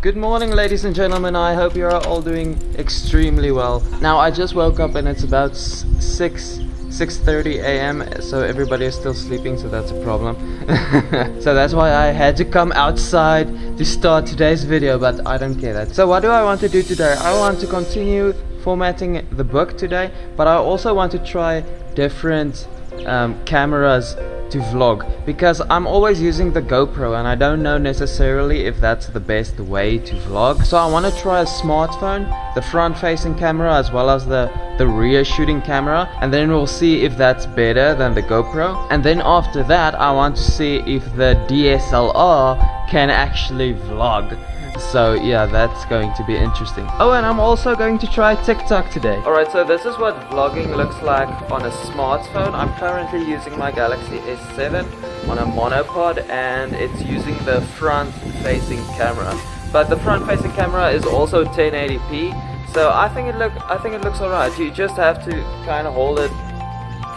Good morning ladies and gentlemen, I hope you are all doing extremely well. Now I just woke up and it's about 6 6.30 a.m. so everybody is still sleeping so that's a problem. so that's why I had to come outside to start today's video but I don't care that. So what do I want to do today? I want to continue formatting the book today but I also want to try different um, cameras to vlog because I'm always using the GoPro and I don't know necessarily if that's the best way to vlog. So I want to try a smartphone the front facing camera as well as the the rear shooting camera and then we'll see if that's better than the GoPro. And then after that I want to see if the DSLR can actually vlog so yeah, that's going to be interesting. Oh, and I'm also going to try TikTok today. Alright, so this is what vlogging looks like on a smartphone. I'm currently using my Galaxy S7 on a monopod and it's using the front facing camera. But the front facing camera is also 1080p. So I think it look I think it looks alright. You just have to kind of hold it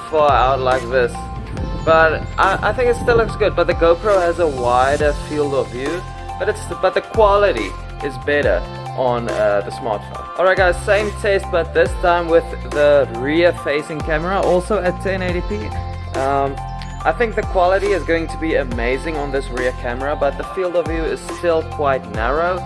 far out like this. But I, I think it still looks good. But the GoPro has a wider field of view but it's but the quality is better on uh, the smartphone. Alright guys, same test but this time with the rear facing camera also at 1080p. Um, I think the quality is going to be amazing on this rear camera but the field of view is still quite narrow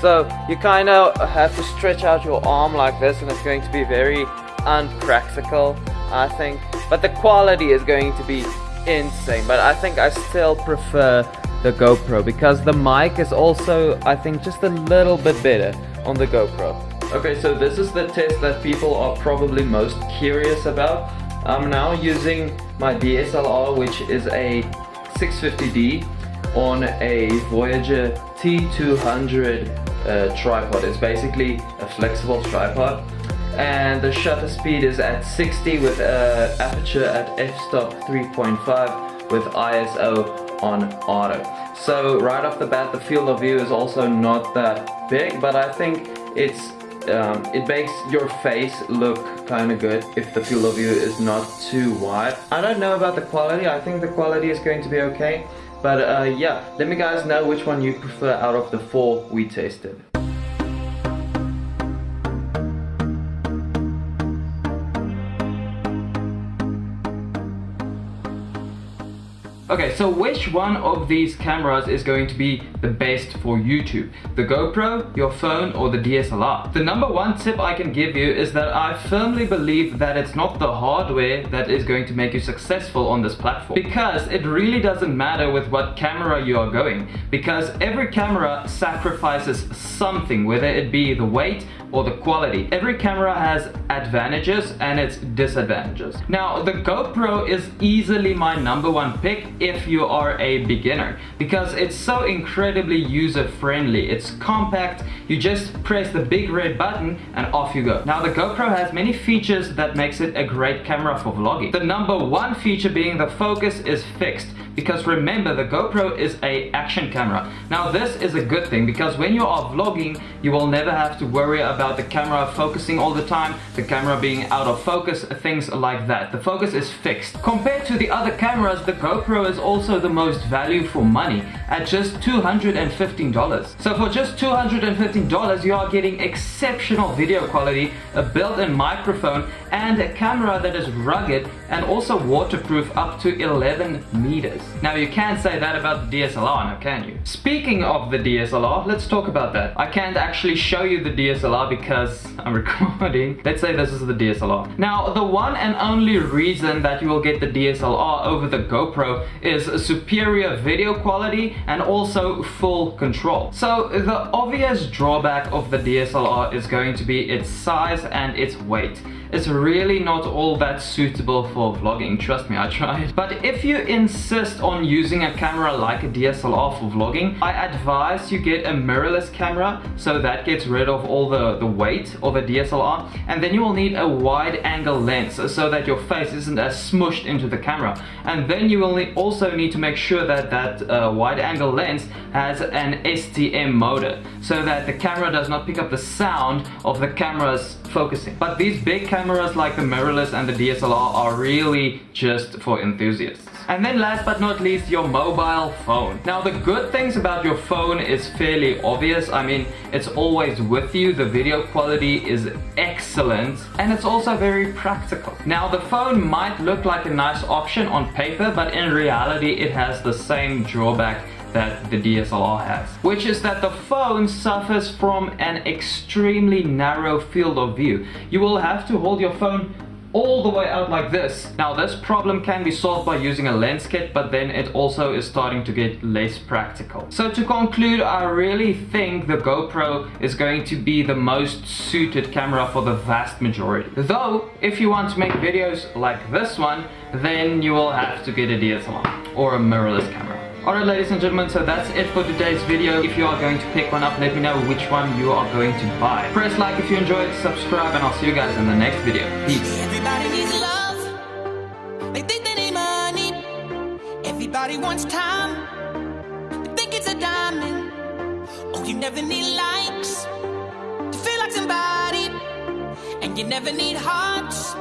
so you kind of have to stretch out your arm like this and it's going to be very unpractical I think but the quality is going to be insane but I think I still prefer the GoPro because the mic is also I think just a little bit better on the GoPro. Okay, so this is the test that people are probably most curious about. I'm now using my DSLR which is a 650D on a Voyager T200 uh, tripod. It's basically a flexible tripod and the shutter speed is at 60 with uh, aperture at f-stop 3.5 with ISO on auto. So right off the bat the field of view is also not that big but I think it's um, it makes your face look kind of good if the field of view is not too wide. I don't know about the quality, I think the quality is going to be okay. But uh, yeah, let me guys know which one you prefer out of the four we tasted. Okay, so which one of these cameras is going to be the best for YouTube? The GoPro, your phone, or the DSLR? The number one tip I can give you is that I firmly believe that it's not the hardware that is going to make you successful on this platform. Because it really doesn't matter with what camera you are going. Because every camera sacrifices something, whether it be the weight or the quality. Every camera has advantages and its disadvantages. Now, the GoPro is easily my number one pick if you are a beginner because it's so incredibly user-friendly. It's compact, you just press the big red button and off you go. Now, the GoPro has many features that makes it a great camera for vlogging. The number one feature being the focus is fixed because remember the GoPro is a action camera. Now this is a good thing because when you are vlogging you will never have to worry about the camera focusing all the time, the camera being out of focus, things like that. The focus is fixed. Compared to the other cameras, the GoPro is also the most value for money at just $215. So for just $215 you are getting exceptional video quality, a built-in microphone and a camera that is rugged and also waterproof up to 11 meters. Now you can't say that about the DSLR now can you? Speaking of the DSLR, let's talk about that. I can't actually show you the DSLR because I'm recording. Let's say this is the DSLR. Now the one and only reason that you will get the DSLR over the GoPro is superior video quality and also full control. So the obvious drawback of the DSLR is going to be its size and its weight. It's really not all that suitable for vlogging, trust me, I tried. But if you insist on using a camera like a DSLR for vlogging, I advise you get a mirrorless camera, so that gets rid of all the, the weight of a DSLR, and then you will need a wide angle lens so that your face isn't as smushed into the camera. And then you will also need to make sure that that uh, wide angle lens has an STM motor, so that the camera does not pick up the sound of the camera's focusing. But these big cameras like the mirrorless and the DSLR are really just for enthusiasts. And then last but not least your mobile phone. Now the good things about your phone is fairly obvious. I mean, it's always with you. The video quality is excellent and it's also very practical. Now the phone might look like a nice option on paper, but in reality it has the same drawback that the DSLR has, which is that the phone suffers from an extremely narrow field of view. You will have to hold your phone all the way out like this. Now this problem can be solved by using a lens kit, but then it also is starting to get less practical. So to conclude, I really think the GoPro is going to be the most suited camera for the vast majority. Though, if you want to make videos like this one, then you will have to get a DSLR or a mirrorless camera. Alright ladies and gentlemen, so that's it for today's video. If you are going to pick one up, let me know which one you are going to buy. Press like if you enjoyed, subscribe, and I'll see you guys in the next video. Peace. Everybody needs love. They think they need money. Everybody wants time. They think it's a diamond. Oh, you never need likes to feel like somebody. And you never need hearts